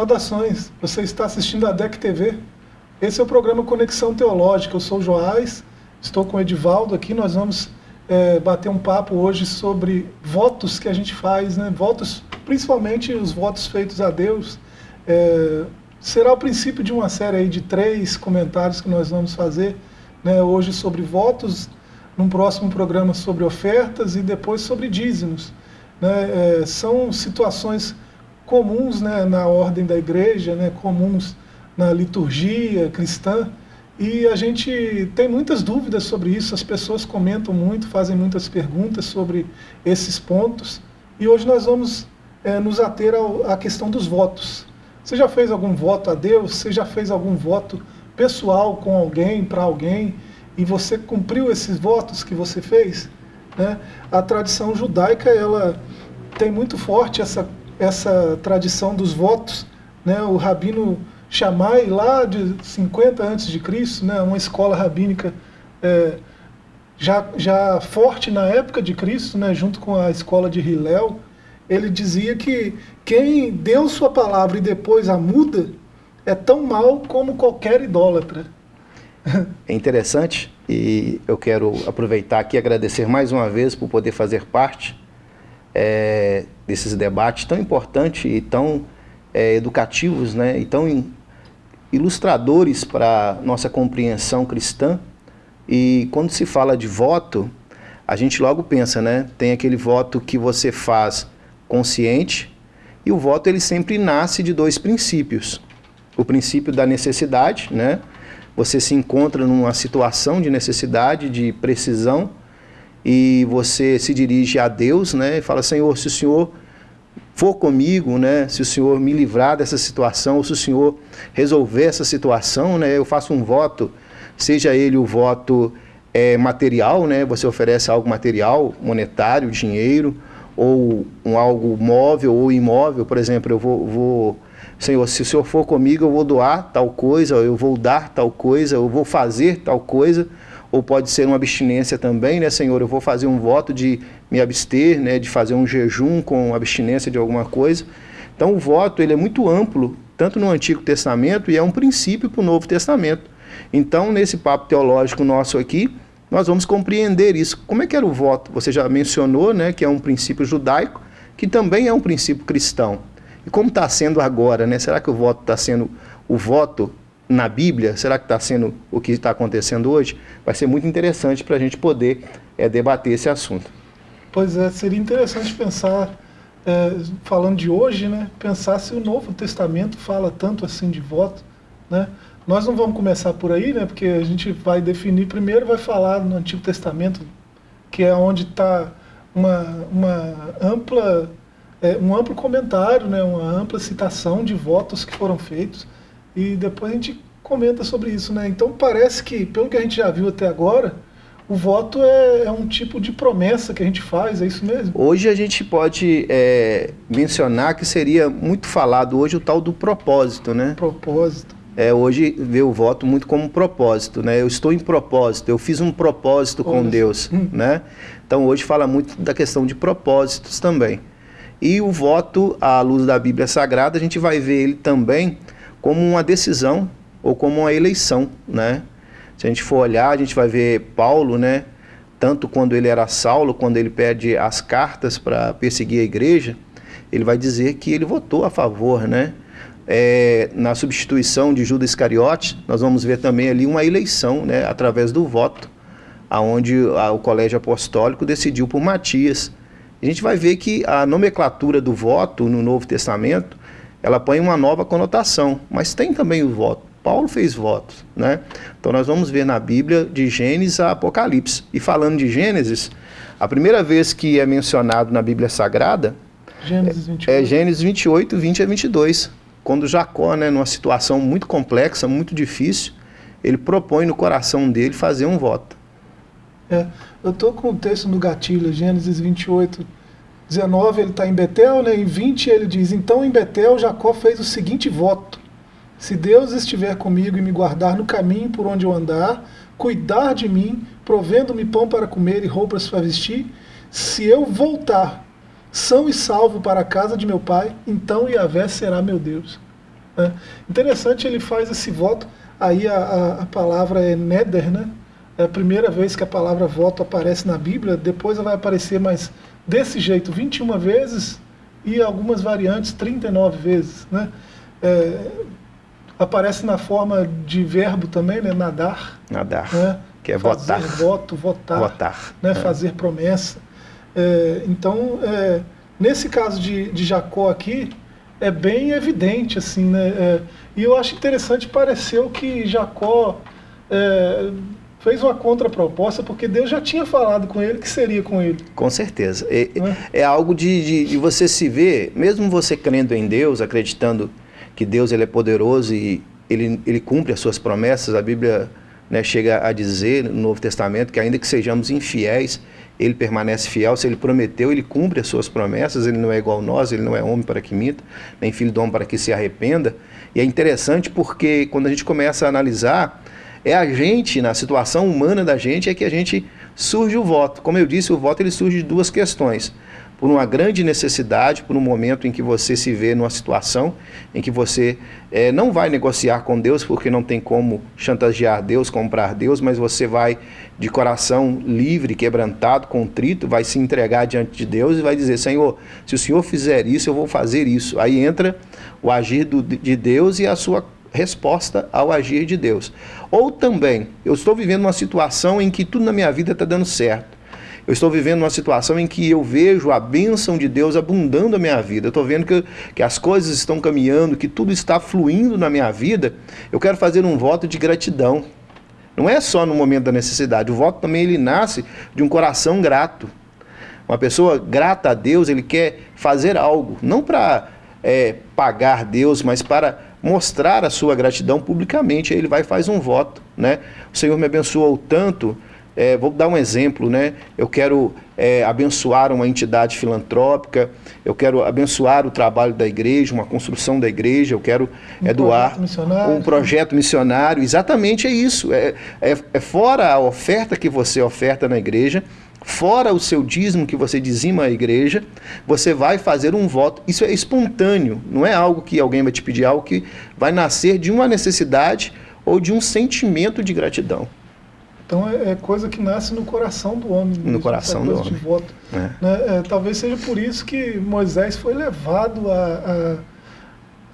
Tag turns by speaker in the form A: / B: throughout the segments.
A: Saudações, você está assistindo a DEC TV. Esse é o programa Conexão Teológica. Eu sou o Joás, estou com o Edivaldo aqui. Nós vamos é, bater um papo hoje sobre votos que a gente faz, né? votos, principalmente os votos feitos a Deus. É, será o princípio de uma série de três comentários que nós vamos fazer né, hoje sobre votos, num próximo programa sobre ofertas e depois sobre dízimos. Né, é, são situações comuns né, na ordem da igreja, né, comuns na liturgia cristã, e a gente tem muitas dúvidas sobre isso, as pessoas comentam muito, fazem muitas perguntas sobre esses pontos, e hoje nós vamos é, nos ater à questão dos votos. Você já fez algum voto a Deus? Você já fez algum voto pessoal com alguém, para alguém, e você cumpriu esses votos que você fez? Né? A tradição judaica ela tem muito forte essa, essa tradição dos votos. Né? O rabino Shammai, lá de 50 a.C., né? uma escola rabínica é, já, já forte na época de Cristo, né? junto com a escola de Hillel, ele dizia que quem deu sua palavra e depois a muda é tão mal como qualquer idólatra.
B: É interessante e eu quero aproveitar aqui e agradecer mais uma vez por poder fazer parte é, desses debates tão importantes e tão é, educativos né, e tão ilustradores para nossa compreensão cristã. E quando se fala de voto, a gente logo pensa, né? Tem aquele voto que você faz consciente e o voto ele sempre nasce de dois princípios. O princípio da necessidade, né? Você se encontra numa situação de necessidade, de precisão, e você se dirige a Deus, né? E fala, Senhor, se o Senhor for comigo, né? Se o Senhor me livrar dessa situação, ou se o Senhor resolver essa situação, né? Eu faço um voto, seja ele o voto é, material, né? Você oferece algo material, monetário, dinheiro, ou um algo móvel ou imóvel, por exemplo, eu vou, vou, Senhor, se o Senhor for comigo, eu vou doar tal coisa, eu vou dar tal coisa, eu vou fazer tal coisa, ou pode ser uma abstinência também, né, Senhor, eu vou fazer um voto de me abster, né, de fazer um jejum com abstinência de alguma coisa. Então o voto ele é muito amplo, tanto no Antigo Testamento, e é um princípio para o Novo Testamento. Então, nesse papo teológico nosso aqui, nós vamos compreender isso. Como é que era o voto? Você já mencionou né, que é um princípio judaico, que também é um princípio cristão. E como está sendo agora? Né? Será que o voto está sendo o voto na Bíblia? Será que está sendo o que está acontecendo hoje? Vai ser muito interessante para a gente poder é, debater esse assunto.
A: Pois é, seria interessante pensar, é, falando de hoje, né, pensar se o Novo Testamento fala tanto assim de voto, né? Nós não vamos começar por aí, né? Porque a gente vai definir primeiro, vai falar no Antigo Testamento, que é onde está uma, uma ampla, é, um amplo comentário, né? Uma ampla citação de votos que foram feitos e depois a gente comenta sobre isso, né? Então parece que, pelo que a gente já viu até agora, o voto é, é, um tipo de promessa que a gente faz, é isso mesmo?
B: Hoje a gente pode é, mencionar que seria muito falado hoje o tal do propósito, né?
A: Propósito
B: é, hoje vê o voto muito como propósito, né? Eu estou em propósito, eu fiz um propósito com Deus, hum. né? Então hoje fala muito da questão de propósitos também. E o voto à luz da Bíblia Sagrada, a gente vai ver ele também como uma decisão ou como uma eleição, né? Se a gente for olhar, a gente vai ver Paulo, né? Tanto quando ele era Saulo, quando ele pede as cartas para perseguir a igreja, ele vai dizer que ele votou a favor, né? é, na substituição de Judas Iscariote, nós vamos ver também ali uma eleição, né, através do voto, aonde o colégio apostólico decidiu por Matias. A gente vai ver que a nomenclatura do voto no Novo Testamento, ela põe uma nova conotação, mas tem também o voto. Paulo fez votos, né? Então nós vamos ver na Bíblia de Gênesis a Apocalipse. E falando de Gênesis, a primeira vez que é mencionado na Bíblia Sagrada Gênesis 28. é Gênesis 28, 20 a 22 quando Jacó, né, numa situação muito complexa, muito difícil, ele propõe no coração dele fazer um voto.
A: É, eu estou com o texto no gatilho, Gênesis 28, 19, ele está em Betel, né, em 20 ele diz, então em Betel Jacó fez o seguinte voto, se Deus estiver comigo e me guardar no caminho por onde eu andar, cuidar de mim, provendo-me pão para comer e roupas para vestir, se eu voltar são e salvo para a casa de meu pai, então Yahvé será meu Deus. Né? Interessante, ele faz esse voto, aí a, a, a palavra é neder, né? É a primeira vez que a palavra voto aparece na Bíblia, depois ela vai aparecer, mas desse jeito, 21 vezes e algumas variantes 39 vezes. Né? É, aparece na forma de verbo também, né? nadar.
B: Nadar, né? que é
A: fazer
B: votar.
A: voto, votar,
B: votar.
A: Né?
B: É.
A: fazer promessa. É, então, é, nesse caso de, de Jacó aqui, é bem evidente, assim, né? É, e eu acho interessante, pareceu que Jacó é, fez uma contraproposta, porque Deus já tinha falado com ele que seria com ele.
B: Com certeza. É, é algo de, de, de, você se ver, mesmo você crendo em Deus, acreditando que Deus ele é poderoso e ele, ele cumpre as suas promessas, a Bíblia né, chega a dizer no Novo Testamento que ainda que sejamos infiéis, ele permanece fiel, se ele prometeu, ele cumpre as suas promessas, ele não é igual a nós, ele não é homem para que minta, nem filho do homem para que se arrependa. E é interessante porque quando a gente começa a analisar, é a gente, na situação humana da gente, é que a gente surge o voto. Como eu disse, o voto ele surge de duas questões por uma grande necessidade, por um momento em que você se vê numa situação em que você é, não vai negociar com Deus, porque não tem como chantagear Deus, comprar Deus, mas você vai de coração livre, quebrantado, contrito, vai se entregar diante de Deus e vai dizer: Senhor, se o Senhor fizer isso, eu vou fazer isso. Aí entra o agir do, de Deus e a sua resposta ao agir de Deus. Ou também, eu estou vivendo uma situação em que tudo na minha vida está dando certo eu estou vivendo uma situação em que eu vejo a bênção de Deus abundando a minha vida. Eu estou vendo que, que as coisas estão caminhando, que tudo está fluindo na minha vida. Eu quero fazer um voto de gratidão. Não é só no momento da necessidade. O voto também ele nasce de um coração grato. Uma pessoa grata a Deus, ele quer fazer algo, não para é, pagar Deus, mas para mostrar a sua gratidão publicamente. Aí ele vai e faz um voto. Né? O Senhor me abençoou tanto é, vou dar um exemplo, né? Eu quero é, abençoar uma entidade filantrópica, eu quero abençoar o trabalho da igreja, uma construção da igreja, eu quero
A: um
B: é, doar
A: projeto
B: um projeto missionário. Exatamente é isso. É, é, é fora a oferta que você oferta na igreja, fora o seu dízimo que você dizima a igreja, você vai fazer um voto. Isso é espontâneo, não é algo que alguém vai te pedir, é algo que vai nascer de uma necessidade ou de um sentimento de gratidão.
A: Então é, é, coisa que nasce no coração do homem.
B: No mesmo, coração do homem.
A: Voto, é. Né? É, talvez seja por isso que Moisés foi levado a, a,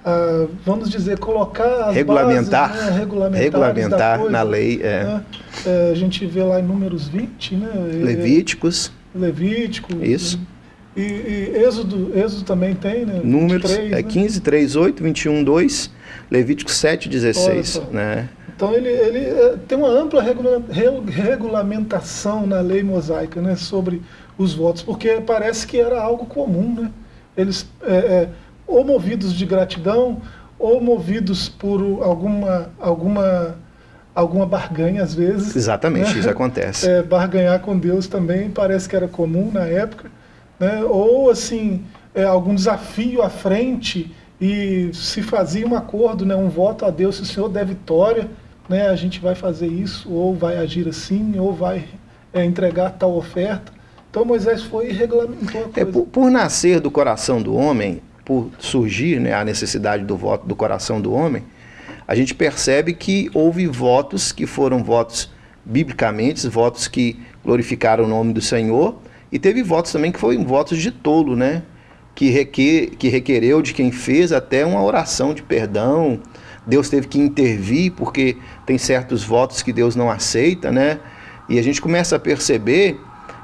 A: a vamos dizer, colocar as
B: regulamentar,
A: bases, né? regulamentar,
B: regulamentar coisa, na lei. É.
A: Né? a gente vê lá em Números 20, né?
B: Levíticos.
A: Levítico.
B: Isso.
A: E, e, Êxodo, Êxodo também tem, né?
B: Números
A: 23,
B: é
A: né?
B: 15, 3, 8, 21, 2, Levítico 7, 16. Né?
A: Então ele, ele é, tem uma ampla regula, regulamentação na lei mosaica né, sobre os votos, porque parece que era algo comum. Né? Eles, é, é, ou movidos de gratidão, ou movidos por alguma, alguma, alguma barganha, às vezes.
B: Exatamente,
A: né?
B: isso acontece.
A: É, barganhar com Deus também parece que era comum na época. Né? Ou assim, é, algum desafio à frente e se fazia um acordo, né, um voto a Deus, se o Senhor der vitória, né, a gente vai fazer isso, ou vai agir assim, ou vai é, entregar tal oferta. Então Moisés foi e regulamentou a coisa.
B: É, por, por, nascer do coração do homem, por surgir né, a necessidade do voto do coração do homem, a gente percebe que houve votos que foram votos biblicamente, votos que glorificaram o nome do Senhor, e teve votos também que foram votos de tolo, né? Que, requer, que requereu de quem fez até uma oração de perdão, Deus teve que intervir porque tem certos votos que Deus não aceita, né? E a gente começa a perceber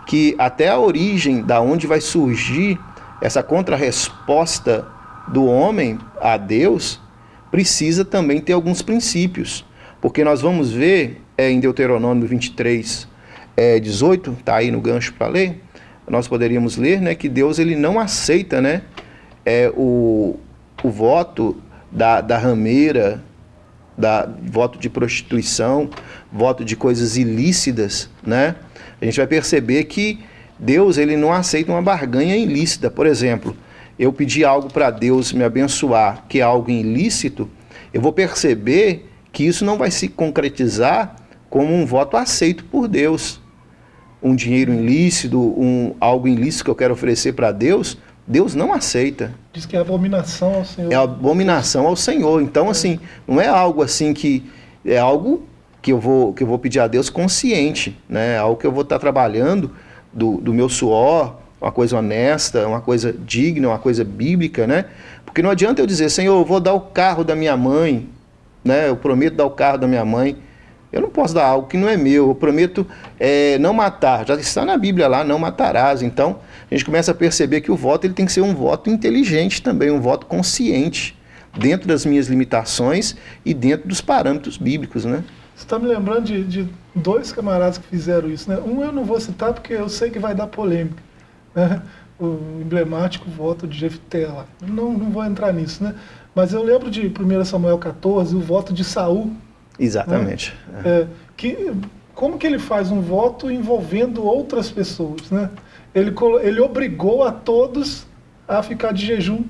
B: que até a origem da onde vai surgir essa contrarresposta do homem a Deus precisa também ter alguns princípios. Porque nós vamos ver é, em Deuteronômio 23, é, 18, tá aí no gancho para ler, nós poderíamos ler né, que Deus ele não aceita né, é, o, o voto da, da rameira, da voto de prostituição, voto de coisas ilícitas, né? A gente vai perceber que Deus ele não aceita uma barganha ilícita. Por exemplo, eu pedir algo para Deus me abençoar, que é algo ilícito, eu vou perceber que isso não vai se concretizar como um voto aceito por Deus. Um dinheiro ilícito, um, algo ilícito que eu quero oferecer para Deus, Deus não aceita.
A: Diz que é abominação ao Senhor.
B: É abominação ao Senhor. Então, assim, não é algo assim que. É algo que eu vou, que eu vou pedir a Deus consciente, né? É algo que eu vou estar trabalhando do, do meu suor, uma coisa honesta, uma coisa digna, uma coisa bíblica, né? Porque não adianta eu dizer, Senhor, eu vou dar o carro da minha mãe, né? Eu prometo dar o carro da minha mãe. Eu não posso dar algo que não é meu. Eu prometo é, não matar. Já está na Bíblia lá, não matarás. Então, a gente começa a perceber que o voto ele tem que ser um voto inteligente também, um voto consciente, dentro das minhas limitações e dentro dos parâmetros bíblicos, né?
A: Você está me lembrando de, de, dois camaradas que fizeram isso, né? Um eu não vou citar porque eu sei que vai dar polêmica, né? O emblemático voto de Jefté lá. Não, não vou entrar nisso, né? Mas eu lembro de 1 Samuel 14, o voto de Saul,
B: Exatamente.
A: Né? É, que, como que ele faz um voto envolvendo outras pessoas? Né? Ele, ele obrigou a todos a ficar de jejum.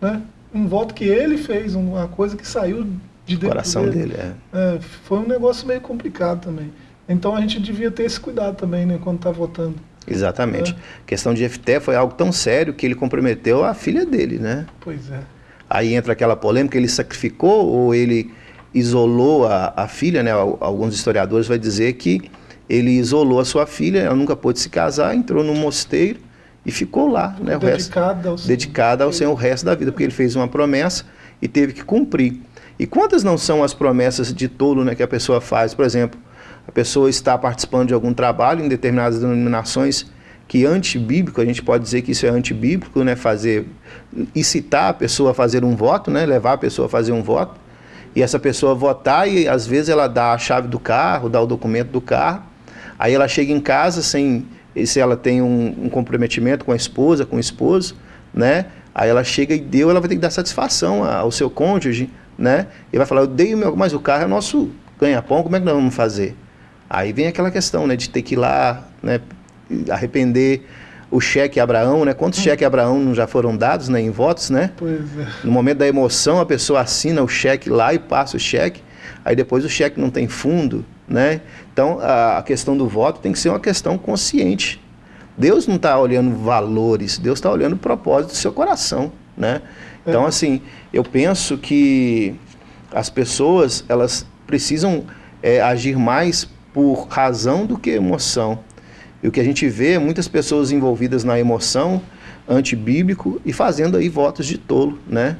A: Né? Um voto que ele fez, uma coisa que saiu de dentro
B: coração
A: dele.
B: dele é.
A: É, foi um negócio meio complicado também. Então a gente devia ter esse cuidado também né, quando está votando.
B: Exatamente. É. A questão de Jefté foi algo tão sério que ele comprometeu a filha dele, né?
A: Pois é.
B: Aí entra aquela polêmica, ele sacrificou ou ele isolou a, a filha, né? Alguns historiadores vão dizer que ele isolou a sua filha, ela nunca pôde se casar, entrou num mosteiro e ficou lá, né? O
A: dedicada
B: ao, dedicada ao Senhor o resto da vida, porque ele fez uma promessa e teve que cumprir. E quantas não são as promessas de tolo né, que a pessoa faz? Por exemplo, a pessoa está participando de algum trabalho em determinadas denominações que antibíblico, a gente pode dizer que isso é antibíblico, né? Fazer, incitar a pessoa a fazer um voto, né? Levar a pessoa a fazer um voto e essa pessoa votar e às vezes ela dá a chave do carro, dá o documento do carro, aí ela chega em casa sem, se ela tem um, um comprometimento com a esposa, com o esposo, né? Aí ela chega e deu, ela vai ter que dar satisfação ao seu cônjuge, né? E vai falar, eu dei o meu, mas o carro é nosso ganha-pão, como é que nós vamos fazer? Aí vem aquela questão, né, de ter que ir lá, né, arrepender o cheque Abraão, né? Quantos hum. cheques Abraão não já foram dados né, em votos, né?
A: Pois é.
B: No momento da emoção, a pessoa assina o cheque lá e passa o cheque, aí depois o cheque não tem fundo, né? Então, a questão do voto tem que ser uma questão consciente. Deus não está olhando valores, Deus está olhando o propósito do seu coração, né? Então, é. assim, eu penso que as pessoas, elas precisam é, agir mais por razão do que emoção. E o que a gente vê é muitas pessoas envolvidas na emoção antibíblico e fazendo aí votos de tolo, né?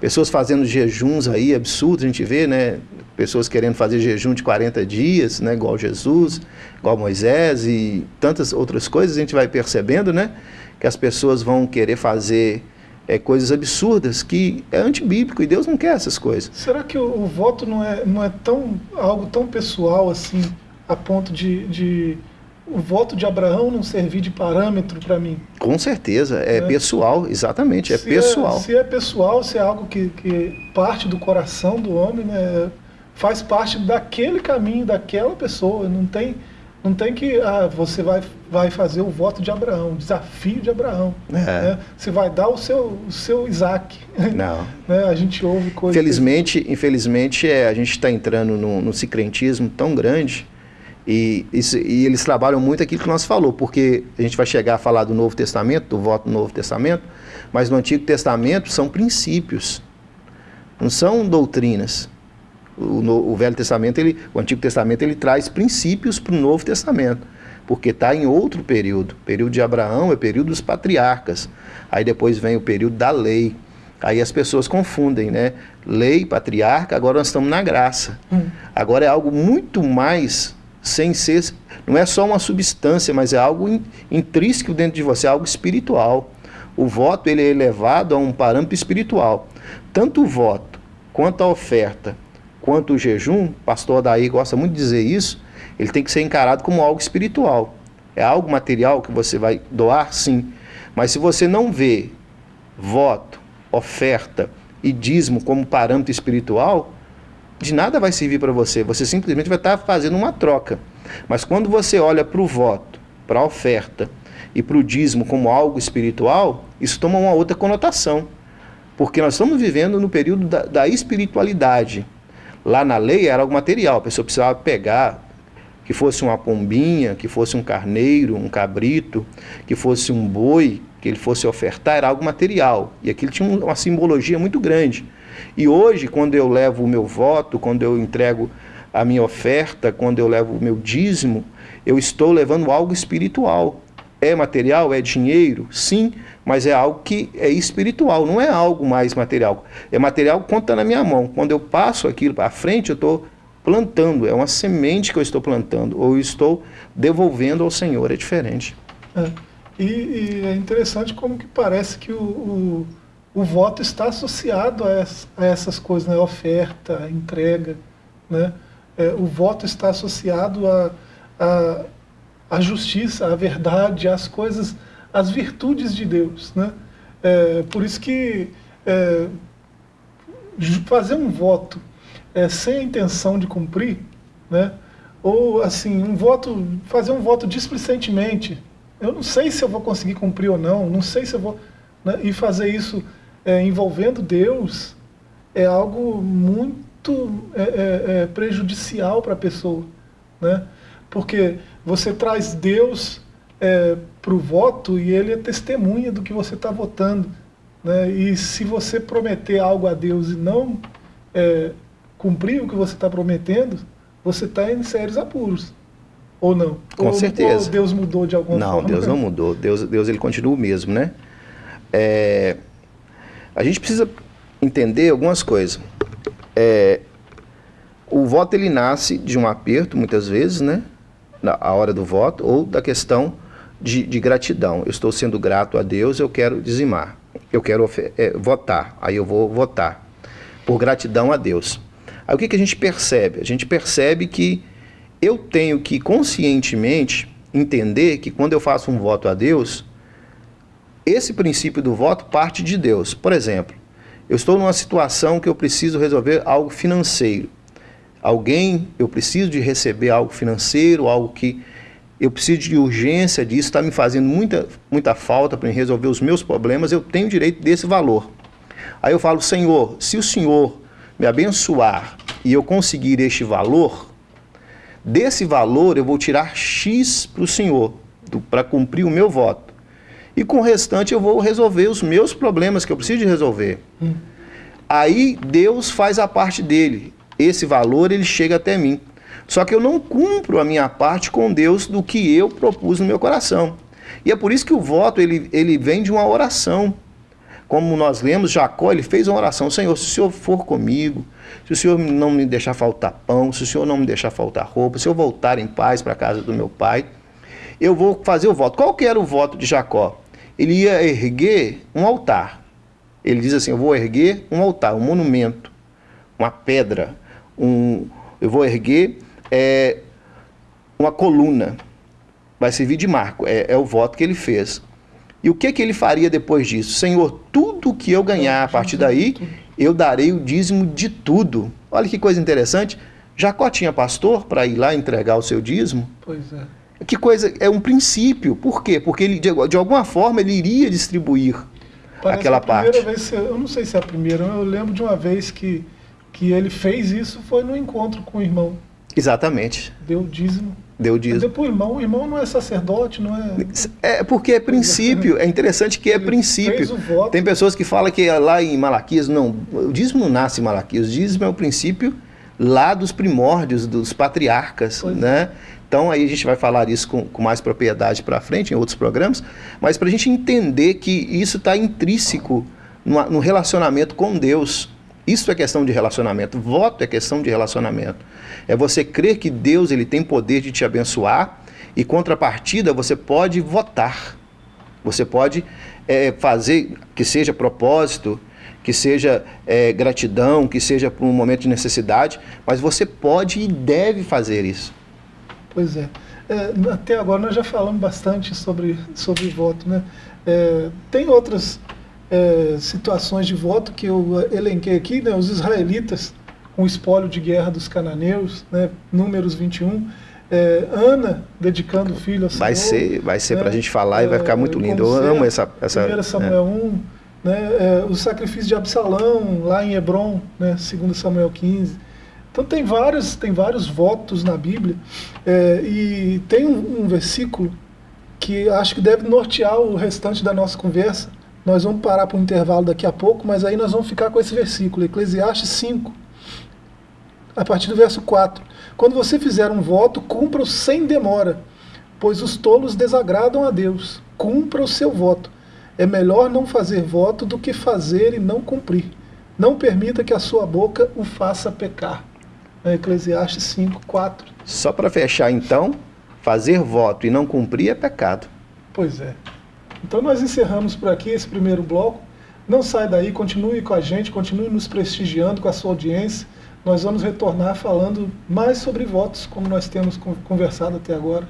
B: Pessoas fazendo jejuns aí absurdos, a gente vê, né? Pessoas querendo fazer jejum de 40 dias, né? Igual Jesus, igual Moisés e tantas outras coisas, a gente vai percebendo, né? Que as pessoas vão querer fazer é, coisas absurdas que é antibíblico e Deus não quer essas coisas.
A: Será que o, o voto não é, não é tão, algo tão pessoal assim, a ponto de, de o voto de Abraão não servir de parâmetro para mim?
B: Com certeza, é, é, pessoal, exatamente, é se pessoal.
A: É, se é pessoal, se é algo que, que parte do coração do homem, né, faz parte daquele caminho, daquela pessoa, não tem, não tem que ah, você vai, vai fazer o voto de Abraão, o desafio de Abraão. É. Né? Você vai dar o seu, o seu Isaac.
B: Não.
A: né? A gente ouve coisas.
B: Infelizmente, que... infelizmente é, a gente está entrando no, no cicrentismo tão grande e, isso, e, eles trabalham muito aquilo que nós falou, porque a gente vai chegar a falar do Novo Testamento, do voto do Novo Testamento, mas no Antigo Testamento são princípios, não são doutrinas. O, no, o Velho Testamento, ele, o Antigo Testamento, ele traz princípios para o Novo Testamento, porque está em outro período. O período de Abraão é o período dos patriarcas. Aí depois vem o período da lei. Aí as pessoas confundem, né? Lei, patriarca, agora nós estamos na graça. Hum. Agora é algo muito mais sem ser, não é só uma substância, mas é algo intrínseco dentro de você, é algo espiritual. O voto ele é elevado a um parâmetro espiritual. Tanto o voto, quanto a oferta, quanto o jejum, pastor Daí gosta muito de dizer isso, ele tem que ser encarado como algo espiritual. É algo material que você vai doar, sim. Mas se você não vê voto, oferta e dízimo como parâmetro espiritual, de nada vai servir para você. Você simplesmente vai estar fazendo uma troca. Mas quando você olha para o voto, para a oferta e para o dízimo como algo espiritual, isso toma uma outra conotação. Porque nós estamos vivendo no período da, da espiritualidade. Lá na lei era algo material, a pessoa precisava pegar que fosse uma pombinha, que fosse um carneiro, um cabrito, que fosse um boi, que ele fosse ofertar, era algo material. E aquilo tinha uma simbologia muito grande. E hoje, quando eu levo o meu voto, quando eu entrego a minha oferta, quando eu levo o meu dízimo, eu estou levando algo espiritual. É material? É dinheiro? Sim, mas é algo que é espiritual, não é algo mais material. É material quando está na minha mão. Quando eu passo aquilo para frente, eu estou plantando, é uma semente que eu estou plantando, ou estou devolvendo ao Senhor, é diferente.
A: É. E, e, é interessante como que parece que o, o, o voto está associado a, essa, a, essas coisas, né? oferta, entrega, né? É, o voto está associado a, a, a justiça, à verdade, às coisas, às virtudes de Deus, né? É, por isso que é, fazer um voto é, sem a intenção de cumprir, né? ou assim, um voto, fazer um voto displicentemente, eu não sei se eu vou conseguir cumprir ou não, não sei se eu vou... Né? E fazer isso é, envolvendo Deus é algo muito é, é prejudicial para a pessoa, né? Porque você traz Deus é, para o voto e ele é testemunha do que você está votando. Né? E se você prometer algo a Deus e não é, cumprir o que você está prometendo, você está em sérios apuros. Ou não?
B: Com
A: ou,
B: certeza.
A: Ou Deus mudou de alguma
B: não,
A: forma?
B: Não, Deus não mudou. Deus, Deus ele continua o mesmo, né? É, a gente precisa entender algumas coisas. É, o voto ele nasce de um aperto, muitas vezes, né? Na a hora do voto, ou da questão de, de, gratidão. Eu estou sendo grato a Deus, eu quero dizimar. Eu quero é, votar, aí eu vou votar. Por gratidão a Deus. Aí o que, que a gente percebe? A gente percebe que eu tenho que conscientemente entender que quando eu faço um voto a Deus, esse princípio do voto parte de Deus. Por exemplo, eu estou numa situação que eu preciso resolver algo financeiro. Alguém, eu preciso de receber algo financeiro, algo que eu preciso de urgência disso, está me fazendo muita, muita falta para resolver os meus problemas, eu tenho direito desse valor. Aí eu falo, Senhor, se o Senhor me abençoar e eu conseguir este valor, desse valor eu vou tirar X para o Senhor, para cumprir o meu voto. E com o restante eu vou resolver os meus problemas que eu preciso de resolver. Hum. Aí Deus faz a parte dele. Esse valor ele chega até mim. Só que eu não cumpro a minha parte com Deus do que eu propus no meu coração. E é por isso que o voto ele, ele vem de uma oração como nós lemos, Jacó ele fez uma oração, Senhor, se o Senhor for comigo, se o Senhor não me deixar faltar pão, se o Senhor não me deixar faltar roupa, se eu voltar em paz para a casa do meu pai, eu vou fazer o voto. Qual que era o voto de Jacó? Ele ia erguer um altar. Ele diz assim, eu vou erguer um altar, um monumento, uma pedra, um, eu vou erguer é, uma coluna. Vai servir de marco, é, é o voto que ele fez. E o que, que ele faria depois disso? Senhor, tudo que eu ganhar a partir daí, eu darei o dízimo de tudo. Olha que coisa interessante. Jacó tinha pastor para ir lá entregar o seu dízimo?
A: Pois é.
B: Que coisa, é um princípio. Por quê? Porque ele, de, de alguma forma ele iria distribuir Parece aquela parte.
A: Vez, eu não sei se é a primeira, eu lembro de uma vez que, que ele fez isso, foi no encontro com o irmão.
B: Exatamente.
A: Deu dízimo.
B: Deu dízimo.
A: O irmão. O irmão não é sacerdote, não é...
B: É porque é princípio. É interessante que é Ele princípio. Tem pessoas que falam que lá em Malaquias, não, o dízimo não nasce em Malaquias. O dízimo é o princípio lá dos primórdios, dos patriarcas, pois né? Então aí a gente vai falar isso com, com mais propriedade para frente em outros programas, mas para a gente entender que isso está intrínseco no, no relacionamento com Deus. Isso é questão de relacionamento. Voto é questão de relacionamento. É você crer que Deus ele tem poder de te abençoar e, contrapartida, você pode votar. Você pode é, fazer que seja propósito, que seja é, gratidão, que seja por um momento de necessidade, mas você pode e deve fazer isso.
A: Pois é. é até agora nós já falamos bastante sobre, sobre voto. Né? É, tem outras é, situações de voto que eu elenquei aqui, né, os israelitas com o espólio de guerra dos cananeus, né, números 21, é, Ana dedicando o filho a Senhor.
B: Vai ser, vai ser né, para a gente falar e vai ficar muito lindo. Eu amo essa... essa
A: 1 Samuel é. 1, né, é, o sacrifício de Absalão lá em Hebron, né, 2 Samuel 15, Então tem vários, tem vários votos na Bíblia é, e tem um, um versículo que acho que deve nortear o restante da nossa conversa. Nós vamos parar para um intervalo daqui a pouco, mas aí nós vamos ficar com esse versículo, Eclesiastes 5, a partir do verso 4. Quando você fizer um voto, cumpra-o sem demora, pois os tolos desagradam a Deus. Cumpra o seu voto. É melhor não fazer voto do que fazer e não cumprir. Não permita que a sua boca o faça pecar. É Eclesiastes 5, 4.
B: Só para fechar então, fazer voto e não cumprir é pecado.
A: Pois é. Então nós encerramos por aqui esse primeiro bloco. Não sai daí, continue com a gente, continue nos prestigiando com a sua audiência. Nós vamos retornar falando mais sobre votos, como nós temos conversado até agora.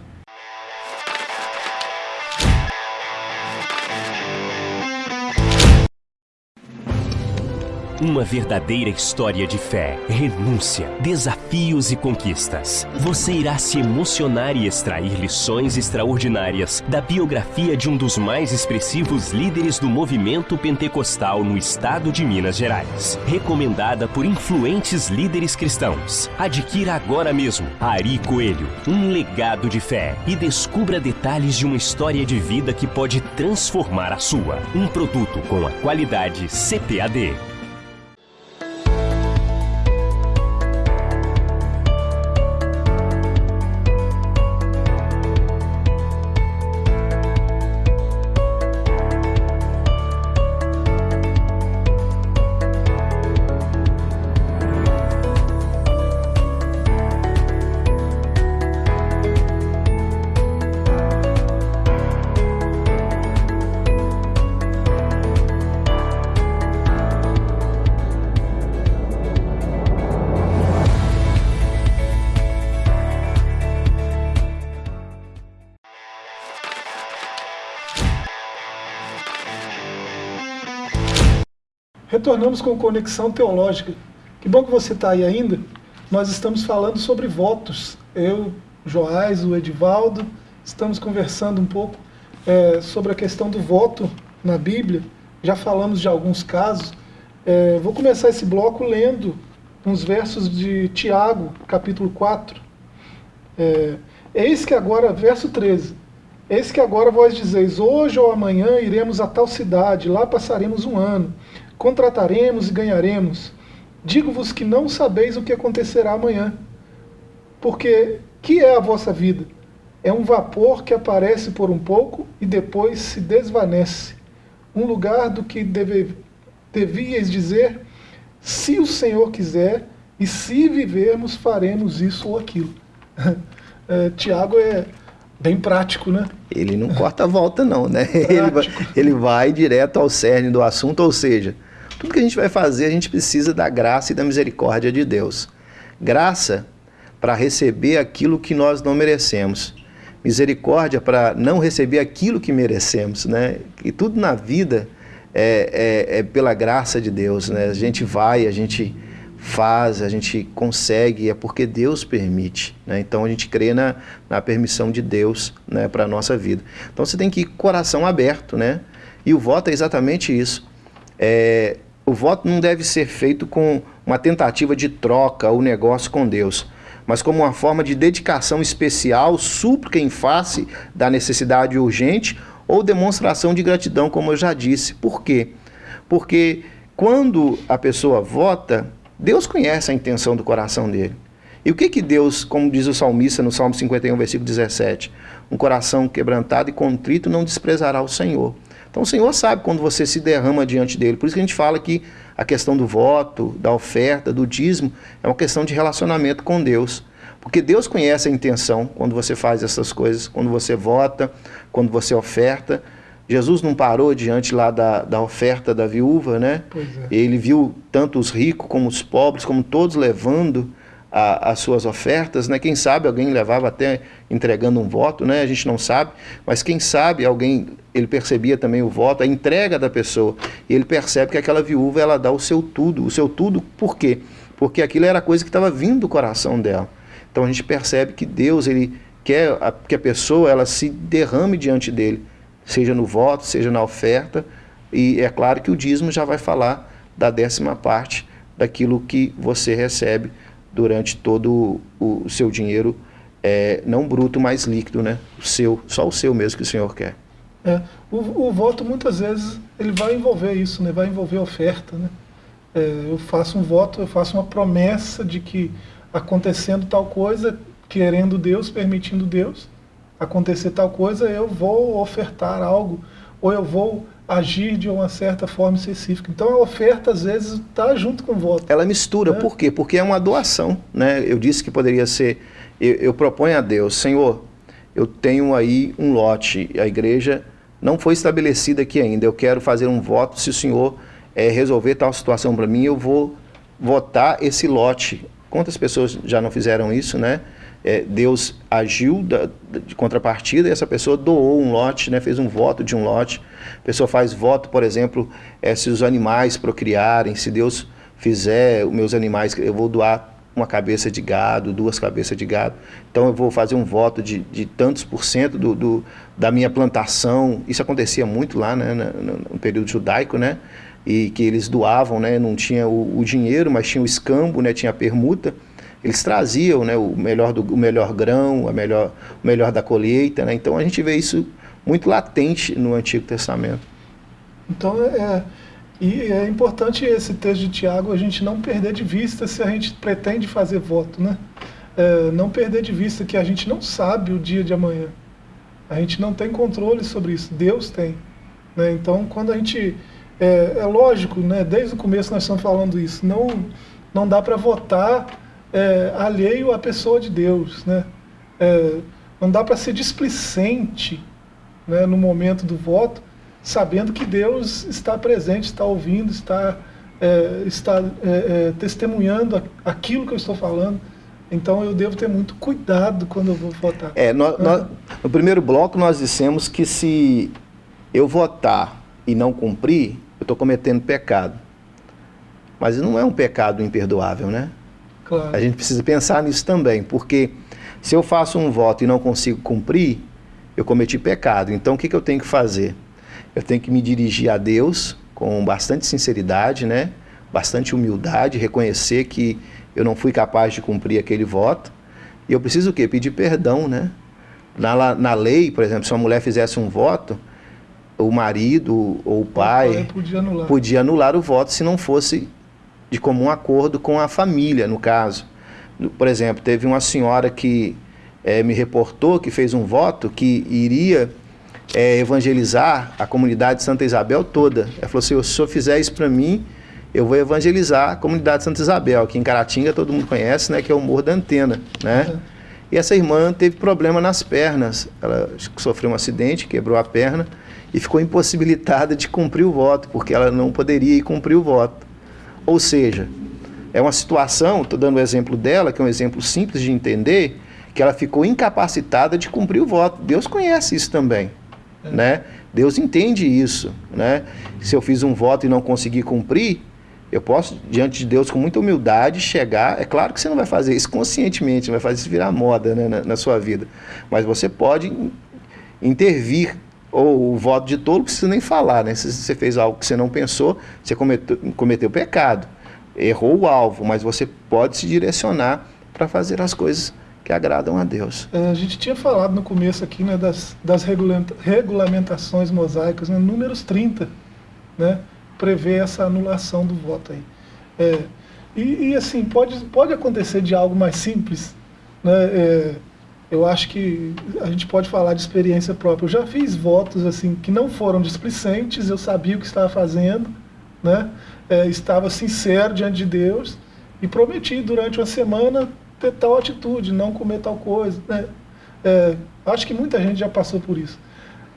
C: Uma verdadeira história de fé, renúncia, desafios e conquistas. Você irá se emocionar e extrair lições extraordinárias da biografia de um dos mais expressivos líderes do movimento pentecostal no estado de Minas Gerais. Recomendada por influentes líderes cristãos. Adquira agora mesmo Ari Coelho, um legado de fé e descubra detalhes de uma história de vida que pode transformar a sua. Um produto com a qualidade CPAD.
A: Retornamos com Conexão Teológica. Que bom que você está aí ainda. Nós estamos falando sobre votos. Eu, Joás, o Edivaldo, estamos conversando um pouco é, sobre a questão do voto na Bíblia. Já falamos de alguns casos. É, vou começar esse bloco lendo uns versos de Tiago, capítulo 4. É, Eis que agora, verso 13. Eis que agora vós dizeis, hoje ou amanhã iremos a tal cidade, lá passaremos um ano contrataremos e ganharemos. Digo-vos que não sabeis o que acontecerá amanhã. Porque que é a vossa vida? É um vapor que aparece por um pouco e depois se desvanece. Um lugar do que deve, devíeis dizer, se o Senhor quiser, e se vivermos, faremos isso ou aquilo. é, Tiago é bem prático, né?
B: Ele não corta a volta, não, né? Ele vai, ele vai direto ao cerne do assunto, ou seja, tudo que a gente vai fazer, a gente precisa da graça e da misericórdia de Deus. Graça para receber aquilo que nós não merecemos. Misericórdia para não receber aquilo que merecemos. Né? E tudo na vida é, é, é pela graça de Deus. Né? A gente vai, a gente faz, a gente consegue, é porque Deus permite. Né? Então a gente crê na, na permissão de Deus né, para a nossa vida. Então você tem que ir coração aberto, né? E o voto é exatamente isso. É, o voto não deve ser feito com uma tentativa de troca ou negócio com Deus, mas como uma forma de dedicação especial, súplica em face da necessidade urgente ou demonstração de gratidão, como eu já disse. Por quê? Porque quando a pessoa vota, Deus conhece a intenção do coração dele. E o que que Deus, como diz o salmista no Salmo 51, versículo 17, um coração quebrantado e contrito não desprezará o Senhor. Então o Senhor sabe quando você se derrama diante dele. Por isso que a gente fala que a questão do voto, da oferta, do dízimo, é uma questão de relacionamento com Deus. Porque Deus conhece a intenção quando você faz essas coisas, quando você vota, quando você oferta. Jesus não parou diante lá da, da oferta da viúva, né? É. Ele viu tanto os ricos como os pobres, como todos levando a, as suas ofertas, né? Quem sabe alguém levava até entregando um voto, né? A gente não sabe, mas quem sabe alguém ele percebia também o voto, a entrega da pessoa, e ele percebe que aquela viúva ela dá o seu tudo, o seu tudo por quê? Porque aquilo era coisa que estava vindo do coração dela. Então a gente percebe que Deus ele quer a, que a pessoa ela se derrame diante dele, seja no voto, seja na oferta, e é claro que o dízimo já vai falar da décima parte daquilo que você recebe durante todo o, seu dinheiro, é, não bruto, mas líquido, né? O seu, só o seu mesmo que o senhor quer.
A: É, o, o voto muitas vezes ele vai envolver isso, né? Vai envolver oferta, né? É, eu faço um voto, eu faço uma promessa de que acontecendo tal coisa, querendo Deus, permitindo Deus, acontecer tal coisa, eu vou ofertar algo, ou eu vou agir de uma certa forma específica. Então a oferta às vezes está junto com o voto.
B: Ela mistura, né? por quê? Porque é uma doação. Né? Eu disse que poderia ser, eu, eu proponho a Deus, Senhor, eu tenho aí um lote, a igreja não foi estabelecida aqui ainda, eu quero fazer um voto, se o Senhor é, resolver tal situação para mim, eu vou votar esse lote. Quantas pessoas já não fizeram isso, né? É, Deus agiu da, de contrapartida e essa pessoa doou um lote, né, fez um voto de um lote. A pessoa faz voto, por exemplo, é, se os animais procriarem, se Deus fizer os meus animais, eu vou doar uma cabeça de gado, duas cabeças de gado. Então eu vou fazer um voto de, de tantos por cento do, do, da minha plantação. Isso acontecia muito lá né, no, no período judaico, né? E que eles doavam, né? Não tinha o, o dinheiro, mas tinha o escambo, né? Tinha a permuta eles traziam né, o, melhor do, o melhor grão, a melhor, o melhor da colheita. Né? Então a gente vê isso muito latente no Antigo Testamento.
A: Então é, é, e é importante esse texto de Tiago a gente não perder de vista se a gente pretende fazer voto. Né? É, não perder de vista que a gente não sabe o dia de amanhã. A gente não tem controle sobre isso, Deus tem. Né? Então quando a gente. É, é lógico, né? desde o começo nós estamos falando isso, não, não dá para votar é, alheio à pessoa de Deus. Né? É, não dá para ser displicente né, no momento do voto, sabendo que Deus está presente, está ouvindo, está, é, está é, é, testemunhando aquilo que eu estou falando. Então eu devo ter muito cuidado quando eu vou votar.
B: É, nós, nós, no primeiro bloco nós dissemos que se eu votar e não cumprir, eu estou cometendo pecado. Mas não é um pecado imperdoável, né? Claro. A gente precisa pensar nisso também, porque se eu faço um voto e não consigo cumprir, eu cometi pecado. Então o que, que eu tenho que fazer? Eu tenho que me dirigir a Deus com bastante sinceridade, né? bastante humildade, reconhecer que eu não fui capaz de cumprir aquele voto. E eu preciso o quê? Pedir perdão, né? Na, na lei, por exemplo, se uma mulher fizesse um voto, o marido ou o pai, o pai podia, anular. podia anular o voto se não fosse de comum acordo com a família, no caso. Por exemplo, teve uma senhora que é, me reportou que fez um voto que iria é, evangelizar a comunidade de Santa Isabel toda. Ela falou assim, se o senhor fizer isso para mim, eu vou evangelizar a comunidade de Santa Isabel, que em Caratinga todo mundo conhece, né, que é o Morro da Antena, né? Uhum. E essa irmã teve problema nas pernas, ela sofreu um acidente, quebrou a perna e ficou impossibilitada de cumprir o voto, porque ela não poderia ir cumprir o voto. Ou seja, é uma situação, estou dando o exemplo dela, que é um exemplo simples de entender, que ela ficou incapacitada de cumprir o voto. Deus conhece isso também, é. né? Deus entende isso, né? Se eu fiz um voto e não consegui cumprir, eu posso, diante de Deus, com muita humildade, chegar. É claro que você não vai fazer isso conscientemente, não vai fazer isso virar moda né, na, na sua vida. Mas você pode intervir ou o voto de tolo, precisa nem falar, né? Se você fez algo que você não pensou, você cometeu, cometeu pecado, errou o alvo, mas você pode se direcionar para fazer as coisas que agradam a Deus.
A: É, a gente tinha falado no começo aqui né, das, das regulamentações mosaicas, né, números 30, né, prevê essa anulação do voto aí. É, e, e, assim, pode, pode acontecer de algo mais simples, né, é, eu acho que a gente pode falar de experiência própria. Eu já fiz votos assim que não foram displicentes, eu sabia o que estava fazendo, né? É, estava sincero diante de Deus e prometi durante uma semana ter tal atitude, não comer tal coisa. Né? É, acho que muita gente já passou por isso.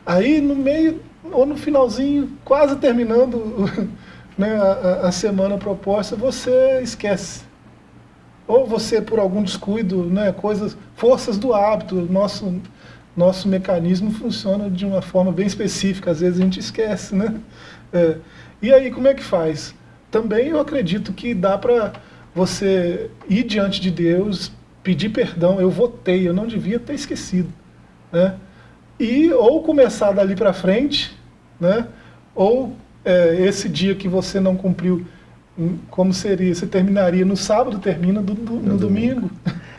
A: Aí no meio, ou no finalzinho, quase terminando né, a, a semana proposta, você esquece ou você por algum descuido, né, coisas, forças do hábito, nosso nosso mecanismo funciona de uma forma bem específica, às vezes a gente esquece, né? É, e aí como é que faz? Também eu acredito que dá para você ir diante de Deus, pedir perdão, eu votei, eu não devia ter esquecido, né? E ou começar dali para frente, né? Ou é, esse dia que você não cumpriu como seria? Você terminaria no sábado, termina do, do, no, no domingo. domingo.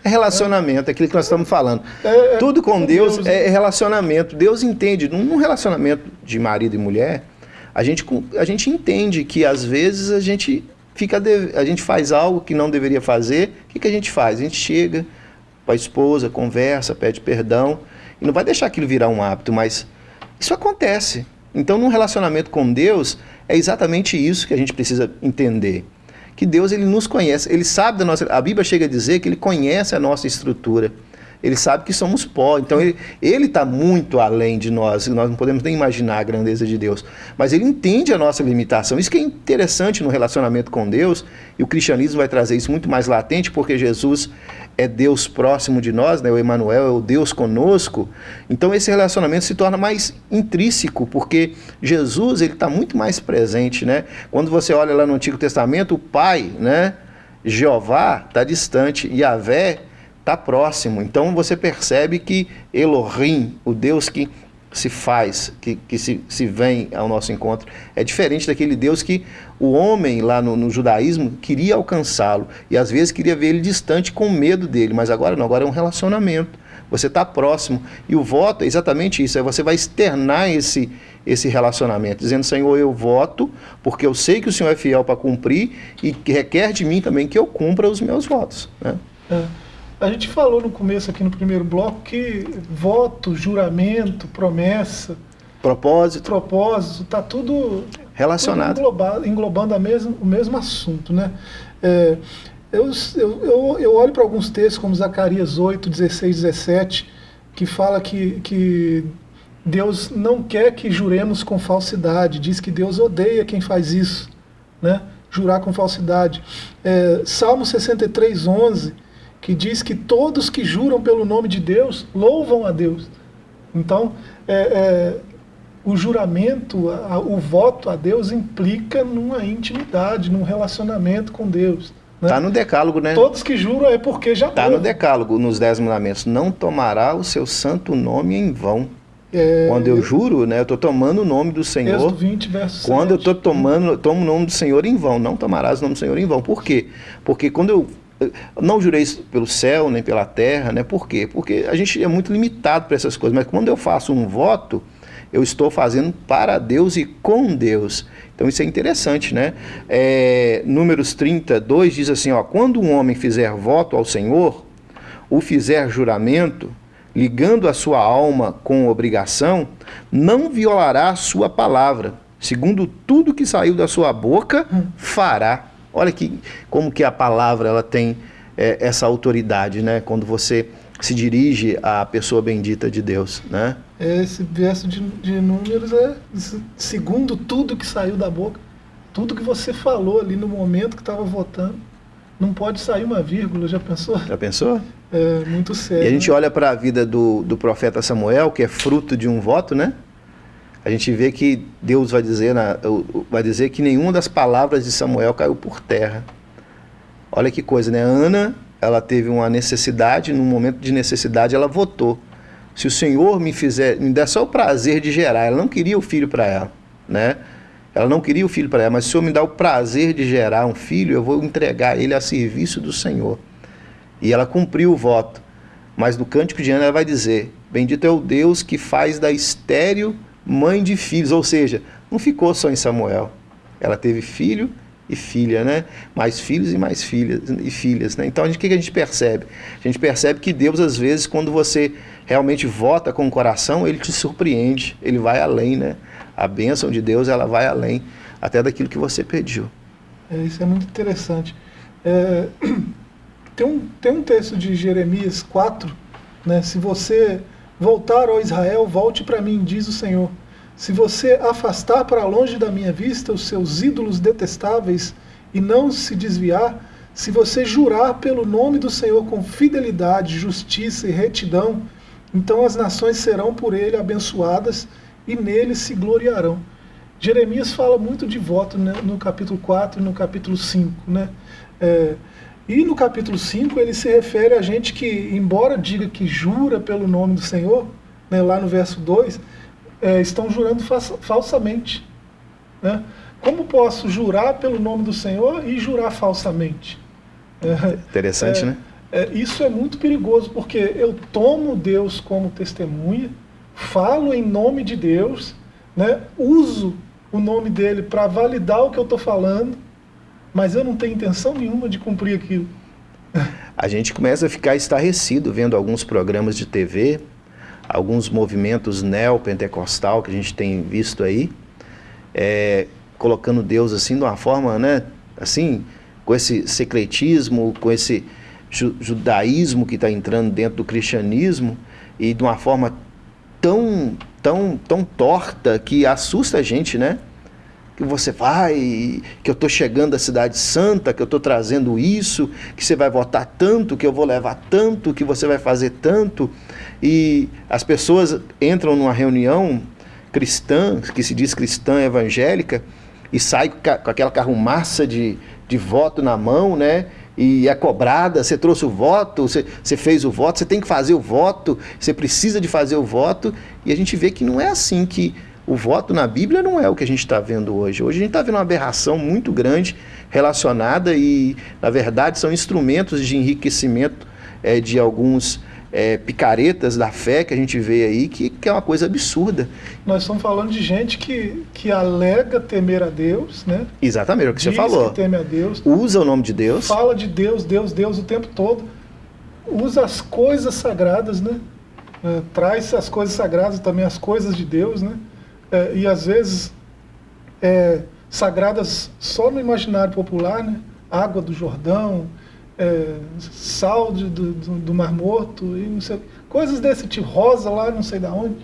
B: É relacionamento, é aquilo que nós estamos falando. É, é, Tudo com, Deus, Deus, é relacionamento. Deus entende, num relacionamento de marido e mulher, a gente, a gente entende que às vezes a gente fica a gente faz algo que não deveria fazer. O que, que a gente faz? A gente chega com a esposa, conversa, pede perdão e não vai deixar aquilo virar um hábito, mas isso acontece. Então, num relacionamento com Deus, é exatamente isso que a gente precisa entender. Que Deus ele nos conhece, ele sabe da nossa. A Bíblia chega a dizer que ele conhece a nossa estrutura. Ele sabe que somos pó. Então ele está muito além de nós. Nós não podemos nem imaginar a grandeza de Deus. Mas ele entende a nossa limitação. Isso que é interessante no relacionamento com Deus. E o cristianismo vai trazer isso muito mais latente, porque Jesus é Deus próximo de nós, né? o Emmanuel é o Deus conosco, então esse relacionamento se torna mais intrínseco, porque Jesus ele está muito mais presente. Né? Quando você olha lá no Antigo Testamento, o Pai, né? Jeová, está distante, Yahvé está próximo. Então você percebe que Elohim, o Deus que se faz, que, que se, se vem ao nosso encontro, é diferente daquele Deus que o homem lá no, no judaísmo queria alcançá-lo e às vezes queria ver ele distante com medo dele, mas agora não, agora é um relacionamento. Você está próximo. E o voto é exatamente isso, é você vai externar esse, esse relacionamento, dizendo, Senhor, eu voto, porque eu sei que o Senhor é fiel para cumprir e requer de mim também que eu cumpra os meus votos. Né?
A: É. A gente falou no começo aqui no primeiro bloco que voto, juramento, promessa,
B: propósito,
A: propósito, está tudo
B: relacionado,
A: tudo englobando a mesmo, o mesmo assunto, né? É, eu, eu, eu olho para alguns textos como Zacarias 8, 16, 17, que fala que, que Deus não quer que juremos com falsidade, diz que Deus odeia quem faz isso, né? Jurar com falsidade. É, Salmo 63, 11 que diz que todos que juram pelo nome de Deus louvam a Deus. Então, é, é, o juramento, a, o voto a Deus implica numa intimidade, num relacionamento com Deus.
B: Está né? Tá no decálogo, né?
A: Todos que juram é porque já
B: Está no decálogo, nos Dez Mandamentos. Não tomará o seu santo nome em vão. É, quando eu juro, né, eu estou tomando o nome do Senhor.
A: 20, verso
B: quando 7. eu estou tomando, tomo o nome do Senhor em vão. Não tomarás o nome do Senhor em vão. Por quê? Porque quando eu não jurei pelo céu nem pela terra, né? Por quê? Porque a gente é muito limitado para essas coisas, mas quando eu faço um voto, eu estou fazendo para Deus e com Deus. Então isso é interessante, né? É, números 32 diz assim: ó, quando um homem fizer voto ao Senhor, ou fizer juramento, ligando a sua alma com obrigação, não violará a sua palavra. Segundo tudo que saiu da sua boca, fará. Olha que, como que a palavra ela tem é, essa autoridade, né? Quando você se dirige à pessoa bendita de Deus, né?
A: Esse verso de, de números é segundo tudo que saiu da boca, tudo que você falou ali no momento que estava votando, não pode sair uma vírgula, já pensou?
B: Já pensou?
A: É muito sério.
B: E a gente né? olha para a vida do, do profeta Samuel, que é fruto de um voto, né? A gente vê que Deus vai dizer, na, vai dizer que nenhuma das palavras de Samuel caiu por terra. Olha que coisa, né? Ana, ela teve uma necessidade, num momento de necessidade, ela votou. Se o Senhor me fizer, me der só o prazer de gerar, ela não queria o filho para ela, né? Ela não queria o filho para ela, mas se o Senhor me dá o prazer de gerar um filho, eu vou entregar ele a serviço do Senhor. E ela cumpriu o voto. Mas no cântico de Ana ela vai dizer: Bendito é o Deus que faz da estéreo mãe de filhos, ou seja, não ficou só em Samuel. Ela teve filho e filha, né? Mais filhos e mais filhas e filhas, né? Então, o que a gente percebe? A gente percebe que Deus, às vezes, quando você realmente vota com o coração, ele te surpreende, ele vai além, né? A bênção de Deus, ela vai além até daquilo que você pediu.
A: É, isso é muito interessante. É, tem, um, tem um texto de Jeremias 4, né? Se você Voltar, ó Israel, volte para mim, diz o Senhor. Se você afastar para longe da minha vista os seus ídolos detestáveis e não se desviar, se você jurar pelo nome do Senhor com fidelidade, justiça e retidão, então as nações serão por ele abençoadas e nele se gloriarão. Jeremias fala muito de voto né, no capítulo 4 e no capítulo 5. Né? É, e no capítulo 5 ele se refere a gente que, embora diga que jura pelo nome do Senhor, né, lá no verso 2, é, estão jurando falsamente. Né? Como posso jurar pelo nome do Senhor e jurar falsamente?
B: É, Interessante,
A: é,
B: né?
A: É, isso é muito perigoso, porque eu tomo Deus como testemunha, falo em nome de Deus, né? uso o nome dele para validar o que eu estou falando, mas eu não tenho intenção nenhuma de cumprir aquilo.
B: A gente começa a ficar estarrecido vendo alguns programas de TV, alguns movimentos neopentecostal que a gente tem visto aí, é, colocando Deus assim de uma forma, né, assim, com esse secretismo, com esse judaísmo que está entrando dentro do cristianismo e de uma forma tão, tão, tão torta que assusta a gente, né? Que você vai, que eu estou chegando à cidade santa, que eu estou trazendo isso, que você vai votar tanto, que eu vou levar tanto, que você vai fazer tanto. E as pessoas entram numa reunião cristã, que se diz cristã evangélica, e sai com aquela carrumaça de, de voto na mão, né? E é cobrada, você trouxe o voto, você, você fez o voto, você tem que fazer o voto, você precisa de fazer o voto, e a gente vê que não é assim que o voto na Bíblia não é o que a gente está vendo hoje. Hoje a gente está vendo uma aberração muito grande relacionada e, na verdade, são instrumentos de enriquecimento é, de alguns é, picaretas da fé que a gente vê aí, que, que, é uma coisa absurda.
A: Nós estamos falando de gente que, que alega temer a Deus, né?
B: Exatamente, é o que Diz você falou.
A: Que teme a Deus.
B: Usa o nome de Deus.
A: Fala de Deus, Deus, Deus o tempo todo. Usa as coisas sagradas, né? É, traz as coisas sagradas também, as coisas de Deus, né? É, e às vezes é, sagradas só no imaginário popular, né? água do Jordão, é, sal de, do, do, Mar Morto, e não sei, coisas desse tipo, rosa lá, não sei de onde.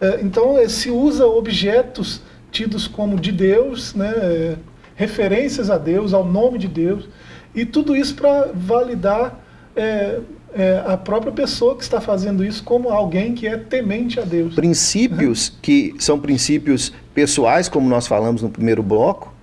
A: É, então é, se usa objetos tidos como de Deus, né? É, referências a Deus, ao nome de Deus, e tudo isso para validar é, é, a própria pessoa que está fazendo isso como alguém que é temente a Deus.
B: Princípios que são princípios pessoais, como nós falamos no primeiro bloco,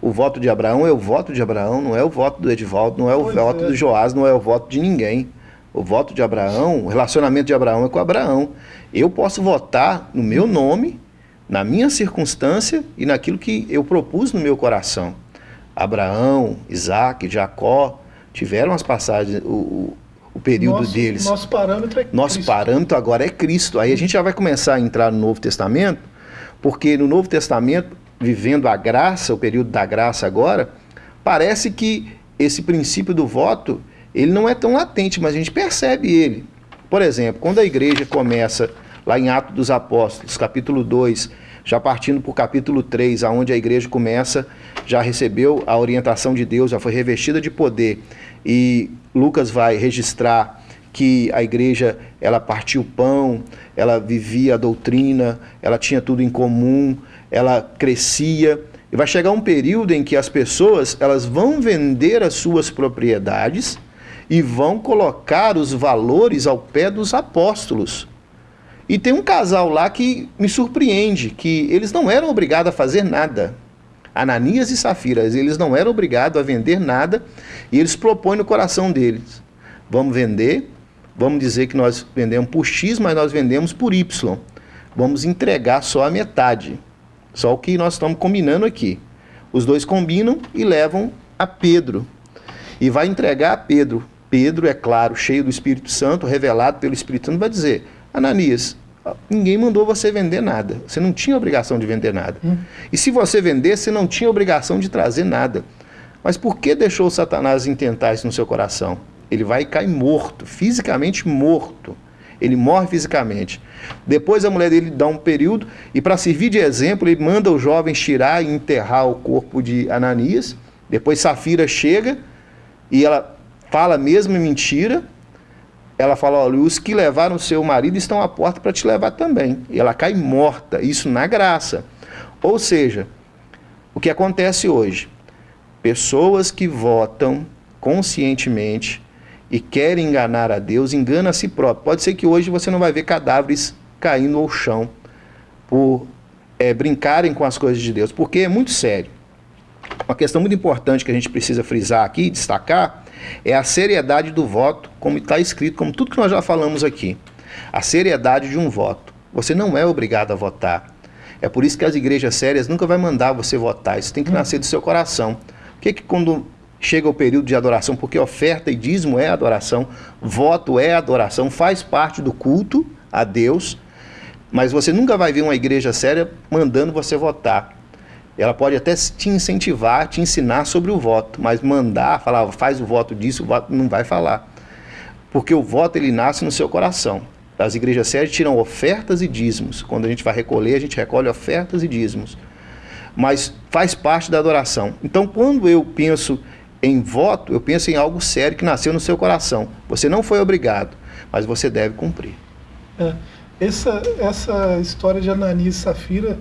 B: o voto de Abraão é o voto de Abraão, não é o voto do Edivaldo, não é o pois voto é. do Joás, não é o voto de ninguém. O voto de Abraão, o relacionamento de Abraão é com Abraão. Eu posso votar no meu nome, na minha circunstância e naquilo que eu propus no meu coração. Abraão, Isaac, Jacó tiveram as passagens, o, o período
A: nosso,
B: deles.
A: Nosso parâmetro é
B: Nosso Cristo. parâmetro agora é Cristo. Aí a gente já vai começar a entrar no Novo Testamento, porque no Novo Testamento, vivendo a graça, o período da graça agora, parece que esse princípio do voto, ele não é tão latente, mas a gente percebe ele. Por exemplo, quando a igreja começa lá em Atos dos Apóstolos, capítulo 2, já partindo para o capítulo 3, aonde a igreja começa, já recebeu a orientação de Deus, já foi revestida de poder e Lucas vai registrar que a igreja ela partia o pão, ela vivia a doutrina, ela tinha tudo em comum, ela crescia. E vai chegar um período em que as pessoas elas vão vender as suas propriedades e vão colocar os valores ao pé dos apóstolos. E tem um casal lá que me surpreende, que eles não eram obrigados a fazer nada. Ananias e Safiras, eles não eram obrigados a vender nada e eles propõem no coração deles: vamos vender, vamos dizer que nós vendemos por X, mas nós vendemos por Y. Vamos entregar só a metade, só o que nós estamos combinando aqui. Os dois combinam e levam a Pedro. E vai entregar a Pedro. Pedro, é claro, cheio do Espírito Santo, revelado pelo Espírito Santo, vai dizer: Ananias, ninguém mandou você vender nada. Você não tinha obrigação de vender nada. Hum. E se você vender, você não tinha obrigação de trazer nada. Mas por que deixou Satanás intentar isso no seu coração? Ele vai cair morto, fisicamente morto. Ele morre fisicamente. Depois a mulher dele dá um período e para servir de exemplo, ele manda os jovens tirar e enterrar o corpo de Ananias. Depois Safira chega e ela fala a mesma mentira ela fala: olha, os que levaram seu marido estão à porta para te levar também. E ela cai morta, isso na graça. Ou seja, o que acontece hoje? Pessoas que votam conscientemente e querem enganar a Deus, enganam a si próprio. Pode ser que hoje você não vai ver cadáveres caindo ao chão por é, brincarem com as coisas de Deus, porque é muito sério. Uma questão muito importante que a gente precisa frisar aqui, destacar, é a seriedade do voto, como está escrito, como tudo que nós já falamos aqui. A seriedade de um voto. Você não é obrigado a votar. É por isso que as igrejas sérias nunca vai mandar você votar. Isso tem que nascer do seu coração. Por que, que quando chega o período de adoração? Porque oferta e dízimo é adoração, voto é adoração, faz parte do culto a Deus, mas você nunca vai ver uma igreja séria mandando você votar. Ela pode até te incentivar, te ensinar sobre o voto, mas mandar, falar, faz o voto disso, o voto não vai falar. Porque o voto ele nasce no seu coração. As igrejas sérias tiram ofertas e dízimos. Quando a gente vai recolher, a gente recolhe ofertas e dízimos. Mas faz parte da adoração. Então, quando eu penso em voto, eu penso em algo sério que nasceu no seu coração. Você não foi obrigado, mas você deve cumprir.
A: É, essa, essa história de Ananias e Safira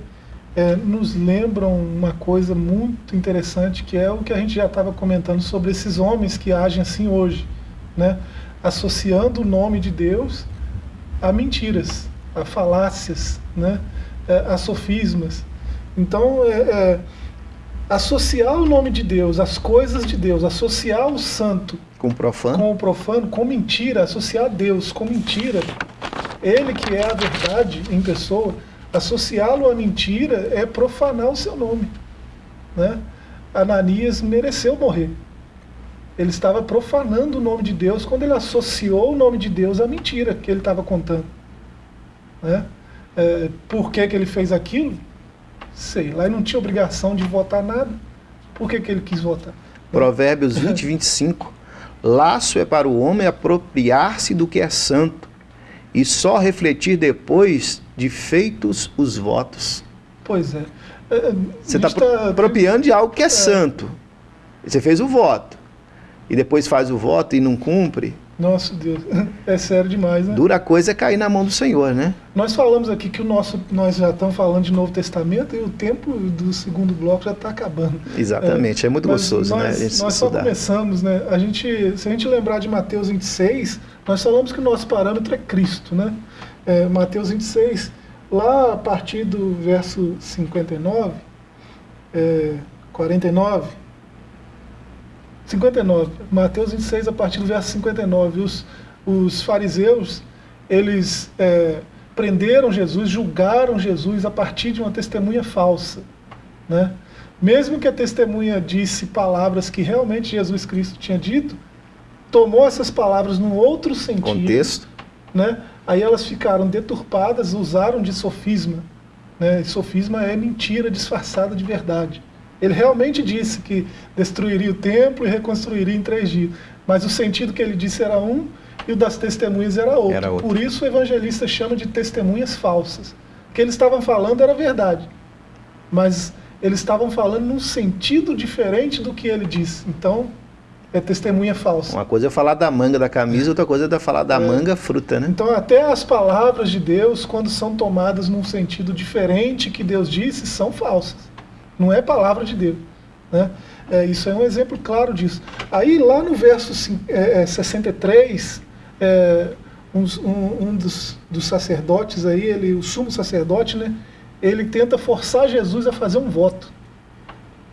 A: é, nos lembram uma coisa muito interessante, que é o que a gente já estava comentando sobre esses homens que agem assim hoje, né? associando o nome de Deus a mentiras, a falácias, né? É, a sofismas. Então, é, é, associar o nome de Deus, as coisas de Deus, associar o santo
B: com o profano,
A: com, o profano, com mentira, associar Deus com mentira, ele que é a verdade em pessoa, Associá-lo à mentira é profanar o seu nome. Né? Ananias mereceu morrer. Ele estava profanando o nome de Deus quando ele associou o nome de Deus à mentira que ele estava contando. Né? É, por que, que ele fez aquilo? Sei lá, ele não tinha obrigação de votar nada. Por que, que ele quis votar?
B: Provérbios 20, 25. Laço é para o homem apropriar-se do que é santo, e só refletir depois de feitos os votos.
A: Pois é.
B: é você está tá apropriando de algo que é, é, santo. Você fez o voto. E depois faz o voto e não cumpre.
A: Nossa Deus, é sério demais, né?
B: Dura coisa é cair na mão do Senhor, né?
A: Nós falamos aqui que o nosso, nós já estamos falando de Novo Testamento e o tempo do segundo bloco já está acabando.
B: Exatamente, é, é muito gostoso,
A: nós,
B: né?
A: A gente nós só começamos, né? A gente, se a gente lembrar de Mateus 26, nós falamos que o nosso parâmetro é Cristo, né? é, Mateus 26, lá a partir do verso 59, é, 49, 59, Mateus 26, a partir do verso 59, os, os fariseus, eles é, prenderam Jesus, julgaram Jesus a partir de uma testemunha falsa, né? Mesmo que a testemunha disse palavras que realmente Jesus Cristo tinha dito, tomou essas palavras num outro sentido.
B: Contexto.
A: Né? Aí elas ficaram deturpadas, usaram de sofisma. Né? E sofisma é mentira disfarçada de verdade. Ele realmente disse que destruiria o templo e reconstruiria em três dias. Mas o sentido que ele disse era um e o das testemunhas era outro. Era outro. Por isso o evangelista chama de testemunhas falsas. O que eles estavam falando era verdade. Mas eles estavam falando num sentido diferente do que ele disse. Então, é testemunha falsa.
B: Uma coisa é falar da manga da camisa, outra coisa é falar da é. manga fruta, né?
A: Então até as palavras de Deus, quando são tomadas num sentido diferente que Deus disse, são falsas. Não é palavra de Deus. Né? É, isso é um exemplo claro disso. Aí lá no verso é, 63, é, é um, um dos, dos, sacerdotes aí, ele, o sumo sacerdote, né, ele tenta forçar Jesus a fazer um voto.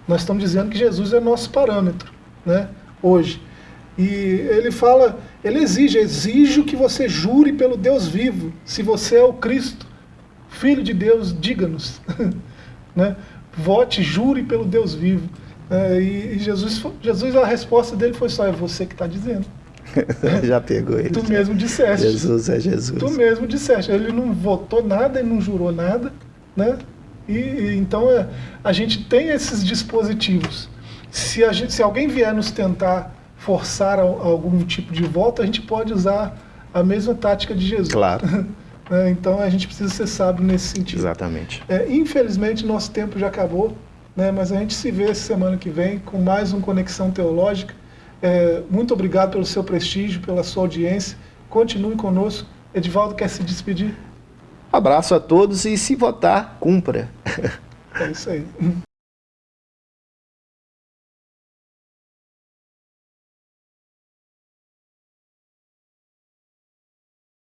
A: Nós estamos dizendo que Jesus é nosso parâmetro. Né? hoje. E ele fala, ele exige, exijo que você jure pelo Deus vivo, se você é o Cristo, Filho de Deus, diga-nos. né? Vote, jure pelo Deus vivo. É, e, Jesus, Jesus, a resposta dele foi só, é você que está dizendo.
B: já pegou ele.
A: Tu mesmo disseste.
B: Jesus é Jesus.
A: Tu mesmo disseste. Ele não votou nada, ele não jurou nada, né? E, e então é, a gente tem esses dispositivos se, a gente, se alguém vier nos tentar forçar algum tipo de volta, a gente pode usar a mesma tática de Jesus.
B: Claro.
A: É, então a gente precisa ser sábio nesse sentido.
B: Exatamente.
A: É, infelizmente nosso tempo já acabou, né, mas a gente se vê semana que vem com mais um Conexão Teológica. É, muito obrigado pelo seu prestígio, pela sua audiência. Continue conosco. Edivaldo quer se despedir?
B: Abraço a todos e se votar, cumpra.
A: É isso aí.